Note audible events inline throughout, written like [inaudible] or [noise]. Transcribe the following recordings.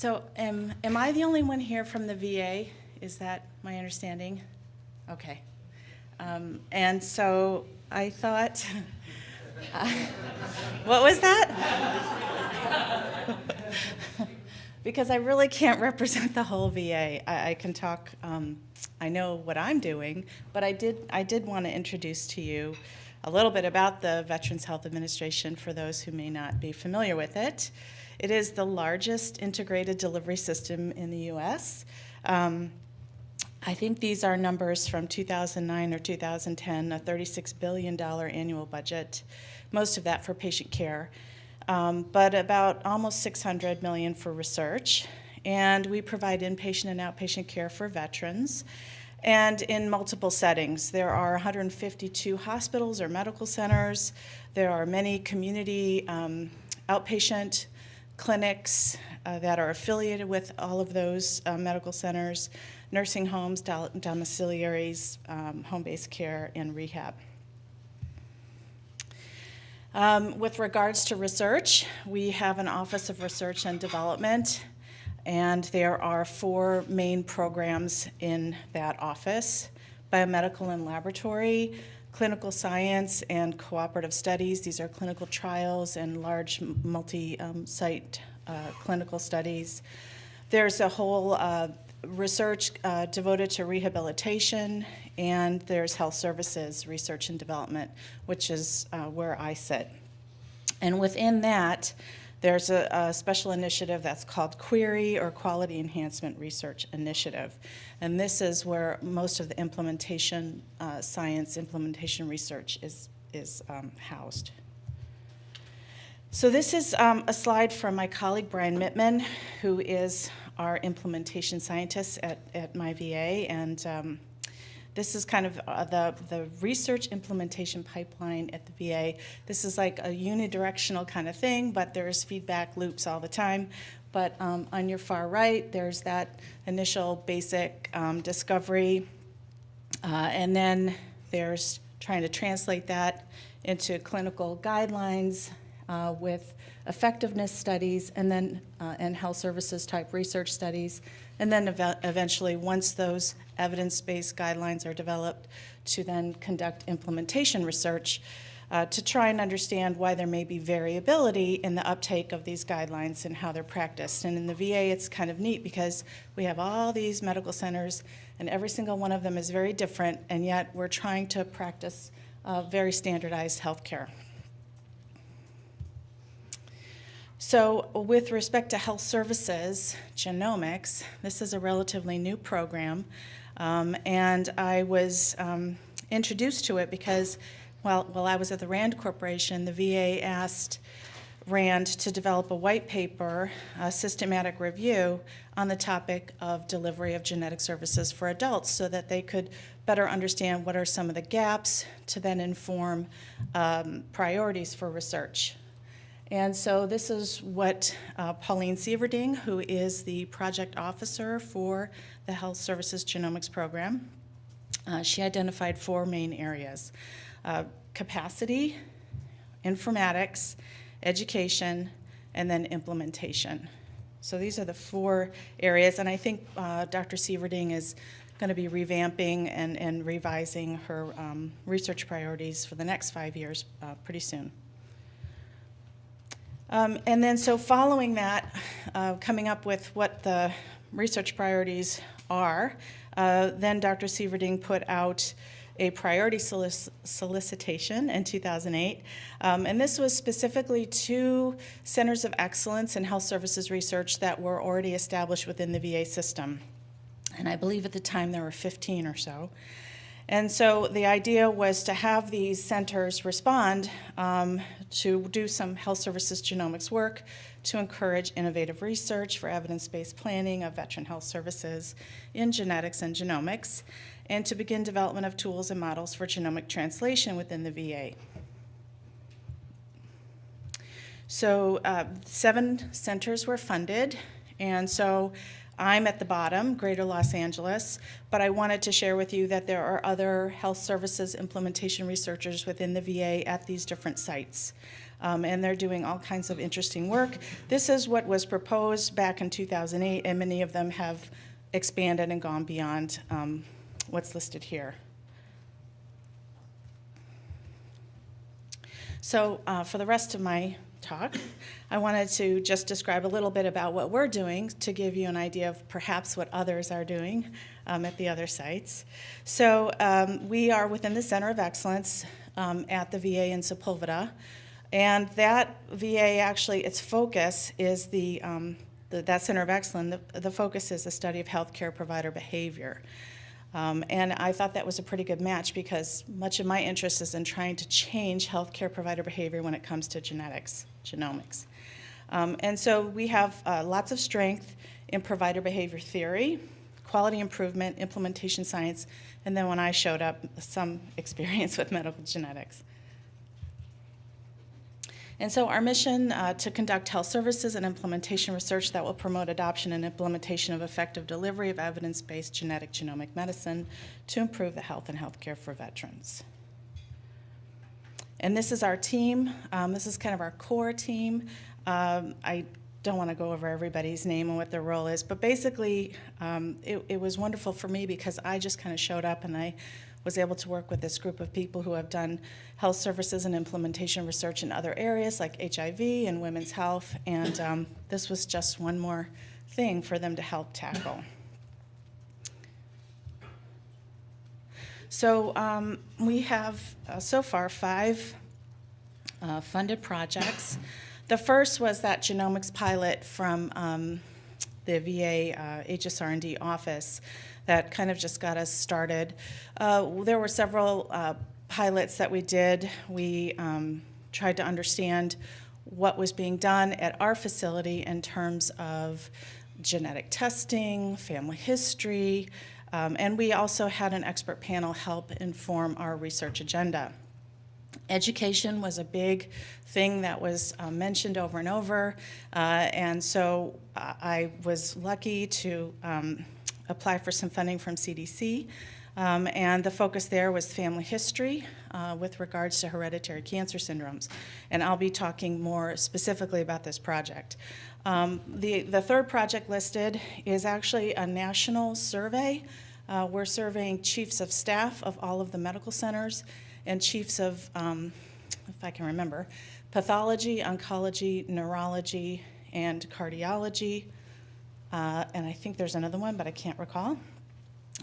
So am, am I the only one here from the VA? Is that my understanding? Okay. Um, And so I thought, [laughs] what was that? [laughs] Because I really can't represent the whole VA. I, I can talk, um, I know what I'm doing, but I did, I did want to introduce to you a little bit about the Veterans Health Administration for those who may not be familiar with it. It is the largest integrated delivery system in the U.S. Um, I think these are numbers from 2009 or 2010, a $36 billion annual budget, most of that for patient care, um, but about almost 600 million for research. And we provide inpatient and outpatient care for veterans and in multiple settings. There are 152 hospitals or medical centers. There are many community um, outpatient clinics uh, that are affiliated with all of those uh, medical centers, nursing homes, dom- domiciliaries, um, home-based care, and rehab. Um, with regards to research, we have an Office of Research and Development, and there are four main programs in that office biomedical and laboratory, clinical science, and cooperative studies. These are clinical trials and large multi um, site uh, clinical studies. There's a whole uh, research uh, devoted to rehabilitation, and there's health services research and development, which is uh, where I sit. And within that, there's a, a, special initiative that's called QUERI or Quality Enhancement Research Initiative. And this is where most of the implementation uh, science, implementation research is, is um, housed. So this is um, a slide from my colleague Brian Mittman, who is our implementation scientist at, at my VA. And um, this is kind of uh, the, the research implementation pipeline at the VA. This is like a unidirectional kind of thing, but there's feedback loops all the time. But um, on your far right, there's that initial basic um, discovery. Uh, and then there's trying to translate that into clinical guidelines uh, with effectiveness studies and then uh, and health services type research studies and then ev eventually once those evidence-based guidelines are developed to then conduct implementation research uh, to try and understand why there may be variability in the uptake of these guidelines and how they're practiced. And in the VA, it's kind of neat because we have all these medical centers, and every single one of them is very different, and yet we're trying to practice uh, very standardized healthcare. So with respect to health services, genomics, this is a relatively new program, um, and I was um, introduced to it because while, while I was at the RAND Corporation, the VA asked RAND to develop a white paper, a systematic review, on the topic of delivery of genetic services for adults so that they could better understand what are some of the gaps to then inform um, priorities for research. And so this is what uh, Pauline Sieverding, who is the project officer for the Health Services Genomics Program, uh, she identified four main areas. Uh, capacity, informatics, education, and then implementation. So these are the four areas, and I think uh, Dr. Sieverding is going to be revamping and, and revising her um, research priorities for the next five years uh, pretty soon. Um, and then so following that, uh, coming up with what the research priorities are, uh, then Dr. Sieverding put out a priority solic solicitation in 2008. Um, and this was specifically to centers of excellence in health services research that were already established within the VA system. And I believe at the time there were 15 or so. And so the idea was to have these centers respond um, to do some health services genomics work to encourage innovative research for evidence-based planning of veteran health services in genetics and genomics, and to begin development of tools and models for genomic translation within the VA. So uh, seven centers were funded, and so I'm at the bottom, Greater Los Angeles, but I wanted to share with you that there are other health services implementation researchers within the VA at these different sites. um, and they're doing all kinds of interesting work. This is what was proposed back in 2008, and many of them have expanded and gone beyond um, what's listed here. So uh, for the rest of my talk, I wanted to just describe a little bit about what we're doing to give you an idea of perhaps what others are doing um, at the other sites. So um, we are within the Center of Excellence um, at the VA in Sepulveda. And that VA actually, its focus is the, um, the that Center of Excellence, the, the focus is the study of healthcare provider behavior. Um, and I thought that was a pretty good match because much of my interest is in trying to change healthcare provider behavior when it comes to genetics, genomics. Um, and so we have uh, lots of strength in provider behavior theory, quality improvement, implementation science, and then when I showed up, some [laughs] experience with medical genetics. And so our mission uh, to conduct health services and implementation research that will promote adoption and implementation of effective delivery of evidence-based genetic genomic medicine to improve the health and healthcare for veterans. And this is our team. Um, this is kind of our core team. Um, I don't want to go over everybody's name and what their role is, but basically um, it, it was wonderful for me because I just kind of showed up and I was able to work with this group of people who have done health services and implementation research in other areas like HIV and women's health, and um, this was just one more thing for them to help tackle. So um, we have uh, so far five uh, funded projects. The first was that genomics pilot from um, the VA uh, HSR&D office that kind of just got us started. Uh, there were several uh, pilots that we did. We um, tried to understand what was being done at our facility in terms of genetic testing, family history, um, and we also had an expert panel help inform our research agenda. Education was a big thing that was uh, mentioned over and over, uh, and so uh, I was lucky to um, apply for some funding from CDC. Um, and the focus there was family history uh, with regards to hereditary cancer syndromes. And I'll be talking more specifically about this project. Um, the, the third project listed is actually a national survey. Uh, we're surveying chiefs of staff of all of the medical centers and chiefs of, um, if I can remember, pathology, oncology, neurology, and cardiology, uh, and I think there's another one, but I can't recall.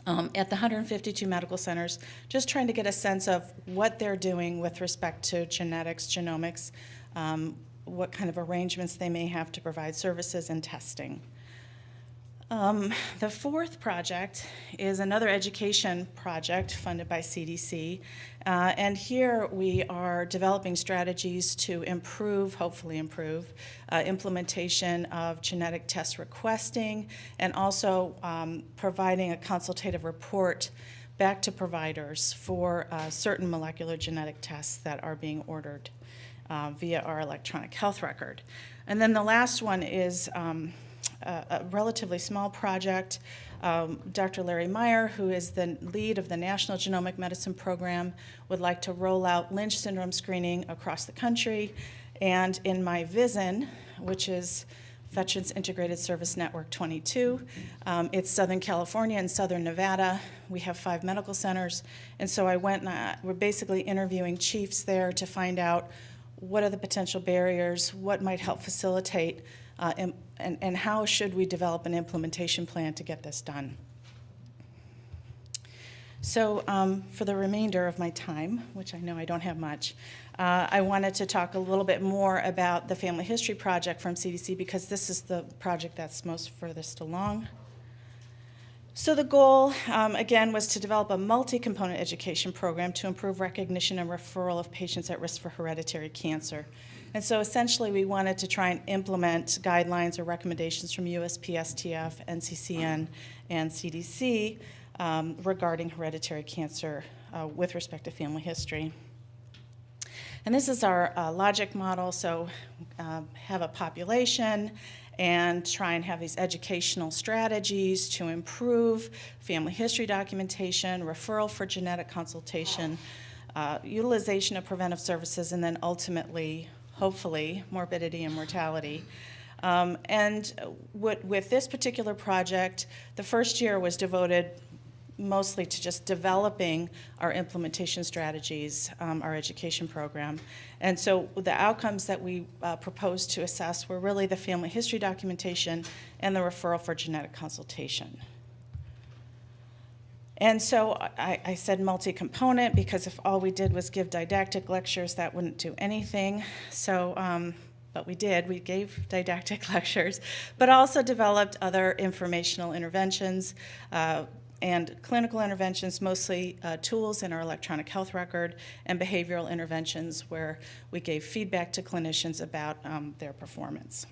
Um, at the 152 medical centers, just trying to get a sense of what they're doing with respect to genetics, genomics, um, what kind of arrangements they may have to provide services and testing. Um, the fourth project is another education project funded by CDC. Uh, and here we are developing strategies to improve, hopefully improve, uh, implementation of genetic test requesting and also um, providing a consultative report back to providers for uh, certain molecular genetic tests that are being ordered uh, via our electronic health record. And then the last one is um, a, relatively small project. Um, Dr. Larry Meyer, who is the lead of the National Genomic Medicine Program, would like to roll out Lynch syndrome screening across the country. And in my VISN, which is Veterans Integrated Service Network 22. Um, it's Southern California and Southern Nevada. We have five medical centers. And so I went and I, we're basically interviewing chiefs there to find out what are the potential barriers, what might help facilitate uh, and, and, how should we develop an implementation plan to get this done. So um, for the remainder of my time, which I know I don't have much, uh, I wanted to talk a little bit more about the Family History Project from CDC because this is the project that's most furthest along. So the goal, um, again, was to develop a multi-component education program to improve recognition and referral of patients at risk for hereditary cancer. And so essentially we wanted to try and implement guidelines or recommendations from USPSTF, NCCN, and CDC um, regarding hereditary cancer uh, with respect to family history. And this is our uh, logic model, so uh, have a population and try and have these educational strategies to improve family history documentation, referral for genetic consultation, uh, utilization of preventive services, and then ultimately hopefully, morbidity and mortality. Um, and with this particular project, the first year was devoted mostly to just developing our implementation strategies, um, our education program. And so the outcomes that we uh, proposed to assess were really the family history documentation and the referral for genetic consultation. And so I, I said multi-component because if all we did was give didactic lectures, that wouldn't do anything. So, um, but we did, we gave [laughs] didactic [laughs] lectures, but also developed other informational interventions, uh, and clinical interventions, mostly uh, tools in our electronic health record, and behavioral interventions where we gave feedback to clinicians about um, their performance.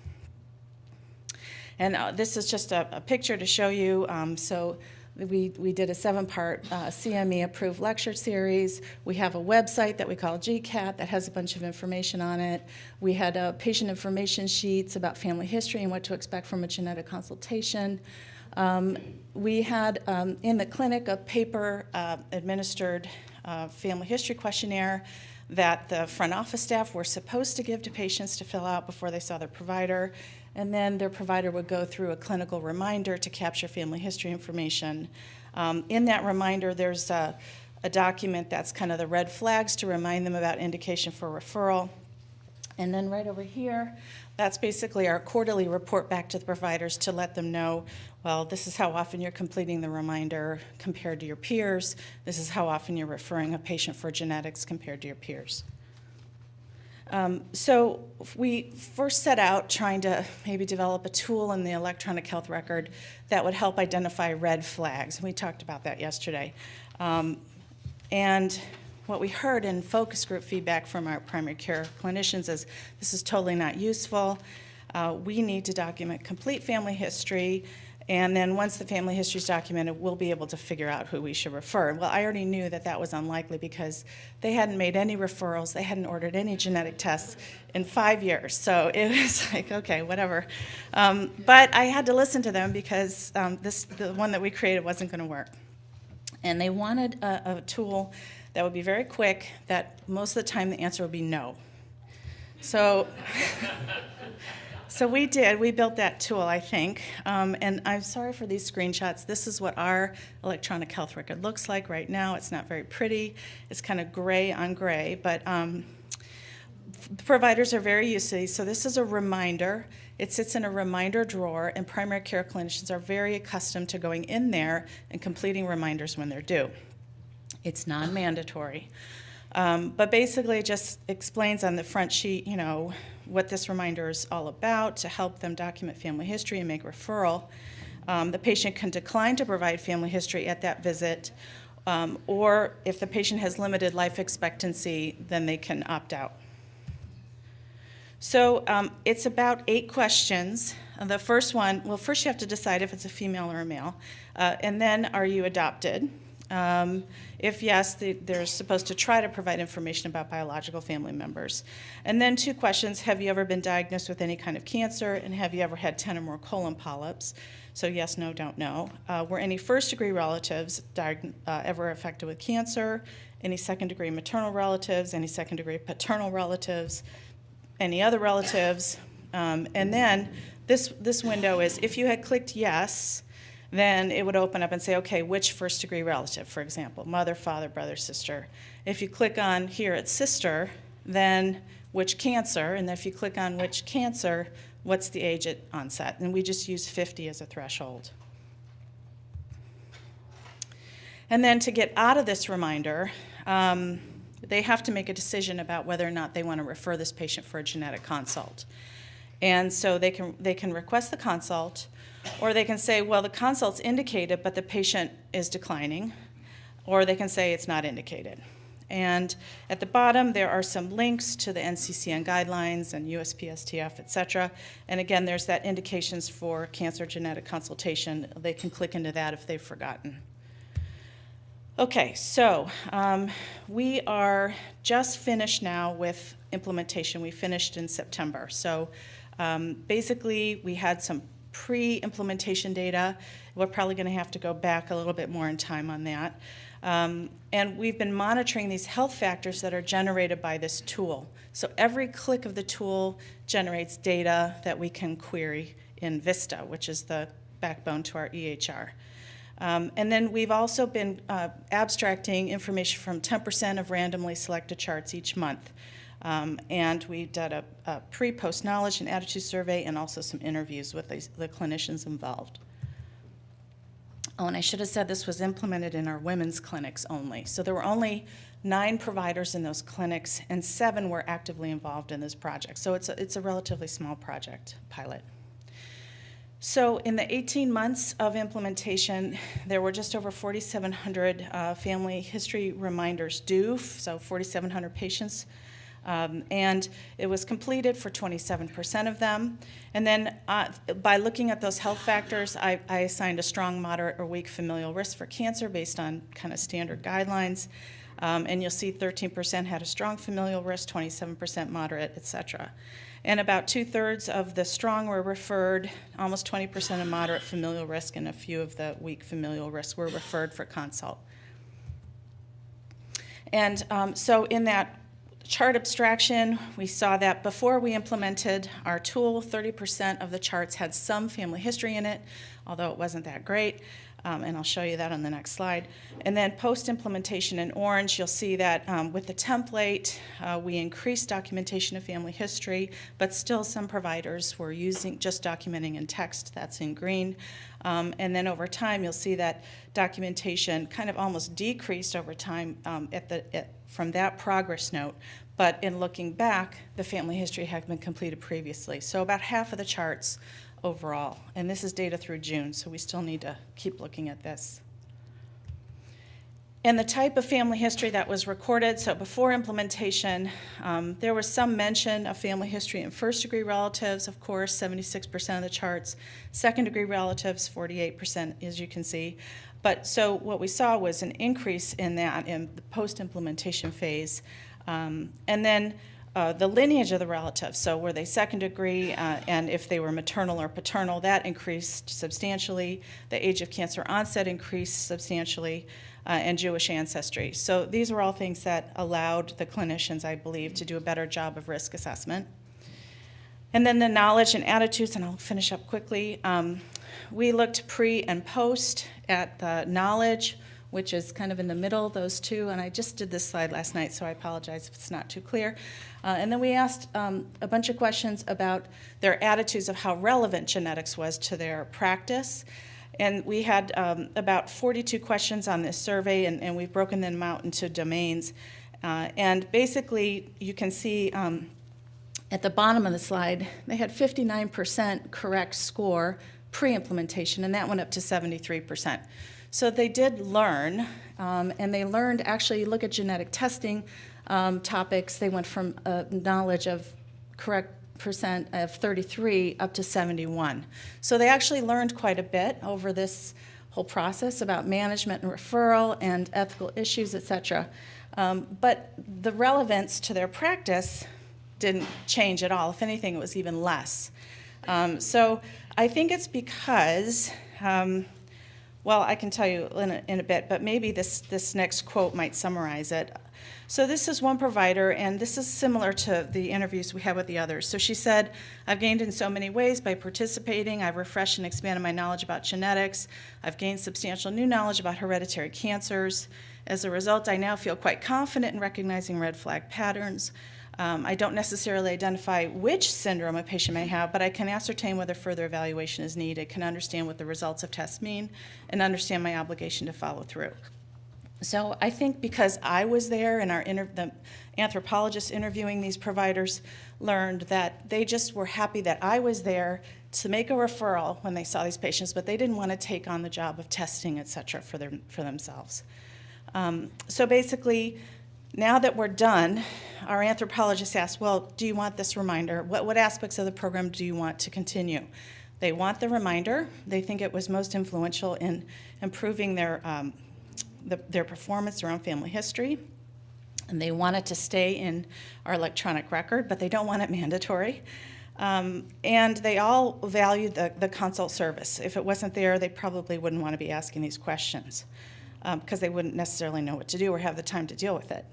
And uh, this is just a, a, picture to show you. Um, so we, we did a seven-part uh, CME approved lecture series. We have a website that we call GCAT that has a bunch of information on it. We had uh, patient information sheets about family history and what to expect from a genetic consultation. Um, we had um, in the clinic a paper uh, administered uh, family history questionnaire that the front office staff were supposed to give to patients to fill out before they saw their provider. And then their provider would go through a clinical reminder to capture family history information. Um, in that reminder, there's a, a document that's kind of the red flags to remind them about indication for referral. And then right over here, that's basically our quarterly report back to the providers to let them know, well, this is how often you're completing the reminder compared to your peers. This is how often you're referring a patient for genetics compared to your peers. Um, so we first set out trying to maybe develop a tool in the electronic health record that would help identify red flags. And we talked about that yesterday. Um, and what we heard in focus group feedback from our primary care clinicians is this is totally not useful. Uh, we need to document complete family history and then once the family history is documented, we'll be able to figure out who we should refer. Well, I already knew that that was unlikely because they hadn't made any referrals, they hadn't ordered any genetic tests in five years. So [laughs] it was like, okay, whatever. Um, but I had to listen to them because um, this, the one that we created wasn't going to work. And they wanted a, a tool that would be very quick, that most of the time the answer would be no. So, [laughs] so we did. We built that tool, I think. Um, and I'm sorry for these screenshots. This is what our electronic health record looks like right now. It's not very pretty. It's kind of gray on gray, but um, providers are very used to these. So this is a reminder. It sits in a reminder drawer, and primary care clinicians are very accustomed to going in there and completing reminders when they're due. It's non-mandatory. Um, but basically it just explains on the front sheet, you know, what this reminder is all about to help them document family history and make referral. Um, the patient can decline to provide family history at that visit, um, or if the patient has limited life expectancy, then they can opt out. So um, it's about eight questions. Uh, the first one, well, first you have to decide if it's a female or a male, uh, and then are you adopted? Um, if yes, they, they're supposed to try to provide information about biological family members. And then two questions, have you ever been diagnosed with any kind of cancer, and have you ever had 10 or more colon polyps? So yes, no, don't know. Uh, were any first degree relatives uh, ever affected with cancer? Any second degree maternal relatives? Any second degree paternal relatives? Any other relatives? Um, and then this, this window is if you had clicked yes, then it would open up and say, okay, which first degree relative, for example, mother, father, brother, sister. If you click on here at sister, then which cancer, and if you click on which cancer, what's the age at onset? And we just use 50 as a threshold. And then to get out of this reminder, um, they have to make a decision about whether or not they want to refer this patient for a genetic consult. And so they can, they can request the consult, or they can say, well, the consult's indicated, but the patient is declining. Or they can say it's not indicated. And at the bottom, there are some links to the NCCN guidelines and USPSTF, et cetera. And again, there's that indications for cancer genetic consultation. They can click into that if they've forgotten. Okay, so um, we are just finished now with implementation. We finished in September. So um, basically, we had some pre-implementation data. We're probably going to have to go back a little bit more in time on that. Um, and we've been monitoring these health factors that are generated by this tool. So every click of the tool generates data that we can query in Vista, which is the backbone to our EHR. Um, and then we've also been uh, abstracting information from 10% of randomly selected charts each month. Um, and we did a, a pre-post knowledge and attitude survey and also some interviews with the, the clinicians involved. Oh, and I should have said this was implemented in our women's clinics only. So there were only nine providers in those clinics, and seven were actively involved in this project. So it's a, it's a relatively small project pilot. So in the 18 months of implementation, there were just over 4,700 uh, family history reminders due, so 4,700 patients um, and it was completed for 27% of them. And then uh, by looking at those health factors, I, I, assigned a strong, moderate, or weak familial risk for cancer based on kind of standard guidelines. Um, and you'll see 13% had a strong familial risk, 27% moderate, et cetera. And about two thirds of the strong were referred, almost 20% of moderate familial risk, and a few of the weak familial risk were referred for consult. And um, so in that Chart abstraction, we saw that before we implemented our tool, 30% of the charts had some family history in it, although it wasn't that great. Um, and I'll show you that on the next slide. And then post-implementation in orange, you'll see that um, with the template, uh, we increased documentation of family history, but still some providers were using just documenting in text, that's in green. Um, and then over time, you'll see that documentation kind of almost decreased over time um, at the, at, from that progress note. But in looking back, the family history had been completed previously. So about half of the charts overall. And this is data through June, so we still need to keep looking at this. And the type of family history that was recorded, so before implementation, um, there was some mention of family history in first degree relatives, of course, 76% of the charts, second degree relatives, 48%, as you can see. But so what we saw was an increase in that in the post implementation phase. Um, and then uh, the lineage of the relatives, so were they second degree, uh, and if they were maternal or paternal, that increased substantially. The age of cancer onset increased substantially, uh, and Jewish ancestry. So these were all things that allowed the clinicians, I believe, to do a better job of risk assessment. And then the knowledge and attitudes, and I'll finish up quickly. Um, we looked pre and post at the knowledge, which is kind of in the middle, those two, and I just did this slide last night, so I apologize if it's not too clear. Uh, and then we asked um, a bunch of questions about their attitudes of how relevant genetics was to their practice. And we had um, about 42 questions on this survey, and, and, we've broken them out into domains. Uh, and basically, you can see um, at the bottom of the slide, they had 59% correct score pre-implementation, and that went up to 73%. So they did learn, um, and they learned actually, look at genetic testing um, topics, they went from a knowledge of correct percent of 33 up to 71. So they actually learned quite a bit over this whole process about management and referral and ethical issues, et cetera. Um, but the relevance to their practice didn't change at all. If anything, it was even less. Um, so I think it's because um, well, I can tell you in a, in a bit, but maybe this, this next quote might summarize it. So this is one provider, and this is similar to the interviews we had with the others. So she said, I've gained in so many ways by participating. I've refreshed and expanded my knowledge about genetics. I've gained substantial new knowledge about hereditary cancers. As a result, I now feel quite confident in recognizing red flag patterns. Um, I don't necessarily identify which syndrome a patient may have, but I can ascertain whether further evaluation is needed, can understand what the results of tests mean, and understand my obligation to follow through. So I think because I was there and our the anthropologists interviewing these providers learned that they just were happy that I was there to make a referral when they saw these patients, but they didn't want to take on the job of testing, et cetera, for, their, for themselves. Um, so basically, now that we're done, our anthropologist asked, well, do you want this reminder? What, what aspects of the program do you want to continue? They want the reminder. They think it was most influential in improving their, um, the, their performance around family history. And they want it to stay in our electronic record, but they don't want it mandatory. Um, and they all value the, the consult service. If it wasn't there, they probably wouldn't want to be asking these questions. Because they wouldn't necessarily know what to do or have the time to deal with it.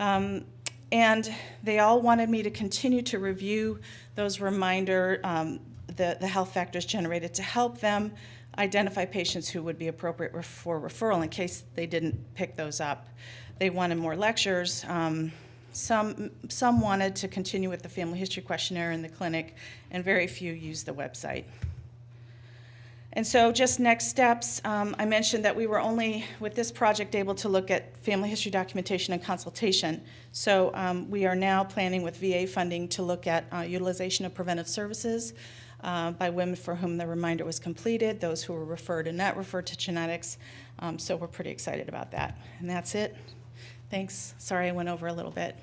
Um, and they all wanted me to continue to review those reminder, um, the, the health factors generated to help them identify patients who would be appropriate for referral in case they didn't pick those up. They wanted more lectures. Um, some, some wanted to continue with the family history questionnaire in the clinic, and very few used the website. And so just next steps, um, I mentioned that we were only, with this project, able to look at family history documentation and consultation. So um, we are now planning with VA funding to look at uh, utilization of preventive services uh, by women for whom the reminder was completed, those who were referred and not referred to genetics. Um, So we're pretty excited about that. And that's it. Thanks. Sorry I went over a little bit.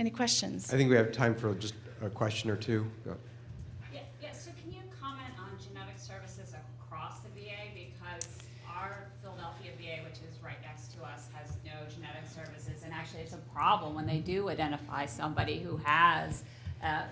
Any questions? I think we have time for just a question or two. Go. Yeah, yeah, so can you comment on genetic services across the VA? Because our Philadelphia VA, which is right next to us, has no genetic services. And actually, it's a problem when they do identify somebody who has, uh,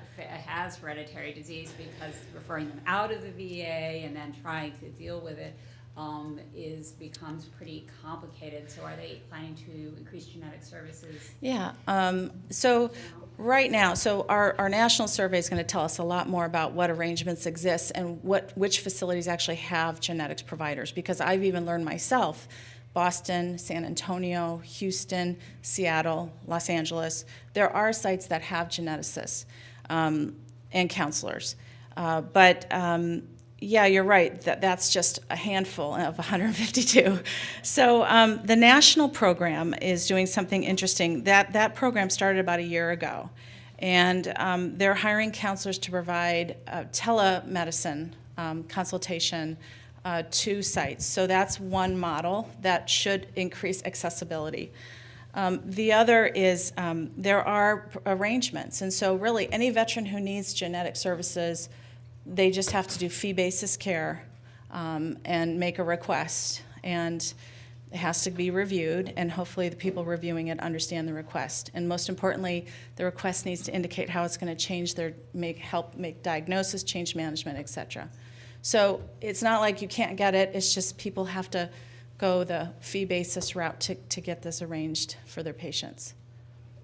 has hereditary disease because referring them out of the VA and then trying to deal with it um, is, becomes pretty complicated. So are they planning to increase genetic services? Yeah, um, so right now, so our, our national survey is going to tell us a lot more about what arrangements exist and what, which facilities actually have genetics providers, because I've even learned myself, Boston, San Antonio, Houston, Seattle, Los Angeles, there are sites that have geneticists um, and counselors. Uh, But um, yeah, you're right. That that's just a handful of [laughs] 152. So um, the national program is doing something interesting. That that program started about a year ago, and um, they're hiring counselors to provide uh, telemedicine um, consultation uh, sites. So that's one model that should increase accessibility. Um, the other is um, there are arrangements, and so really any veteran who needs genetic services they just have to do fee basis care um, and make a request. And it has to be reviewed, and hopefully the people reviewing it understand the request. And most importantly, the request needs to indicate how it's going to change their, make, help make diagnosis, change management, et cetera. So it's not like you can't get it, it's just people have to go the fee basis route to, to get this arranged for their patients.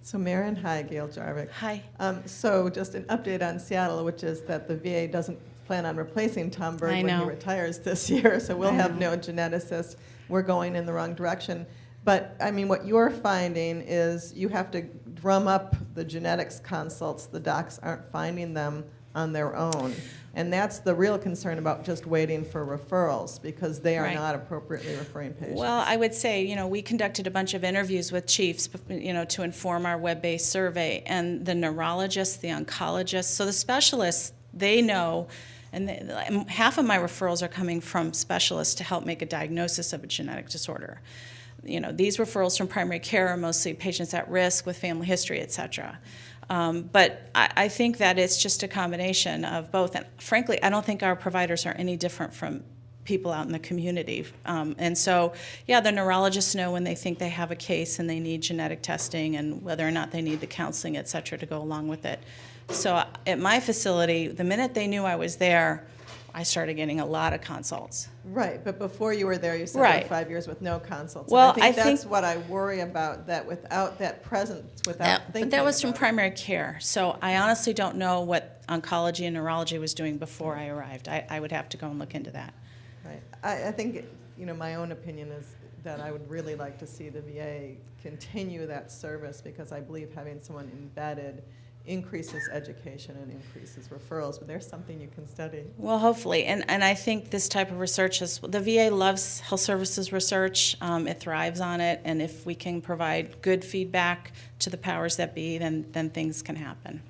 So Maren, hi, Gail Jarvik. Hi. Um, So just an update on Seattle, which is that the VA doesn't plan on replacing Tom Bird I when he retires this [laughs] year, so we'll I have know. no geneticist. We're going in the wrong direction. But, I mean, what you're finding is you have to drum up the genetics consults. The docs aren't finding them on their own. And that's the real concern about just waiting for referrals, because they are Right. not appropriately referring patients. Well, I would say, you know, we conducted a bunch of interviews with chiefs, you know, to inform our web-based survey, and the neurologists, the oncologists, so the specialists, they know, and they, and half of my referrals are coming from specialists to help make a diagnosis of a genetic disorder. You know, these referrals from primary care are mostly patients at risk with family history, et cetera. Um, but I, I think that it's just a combination of both. And frankly, I don't think our providers are any different from people out in the community. Um, and so, yeah, the neurologists know when they think they have a case and they need genetic testing and whether or not they need the counseling, et cetera, to go along with it. So uh, at my facility, the minute they knew I was there, I started getting a lot of consults. Right, but before you were there, you said Right. five years with no consults. And Well, I think I that's think- what I worry about, that without that presence, without That- thinking But that was from it. primary care. So I honestly don't know what oncology and neurology was doing before I arrived. I, I would have to go and look into that. Right. I, I think, you know, my own opinion is that I would really like to see the VA continue that service because I believe having someone embedded increases education and increases referrals, but there's something you can study. Well, hopefully, and, and I think this type of research is, the VA loves health services research, um, it thrives on it, and if we can provide good feedback to the powers that be, then, then things can happen.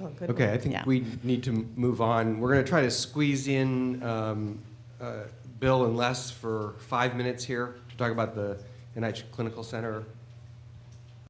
Oh, good Okay, I think Yeah. we need to move on. We're going to try to squeeze in um, uh, Bill and Les for five minutes here to talk about the NIH Clinical Center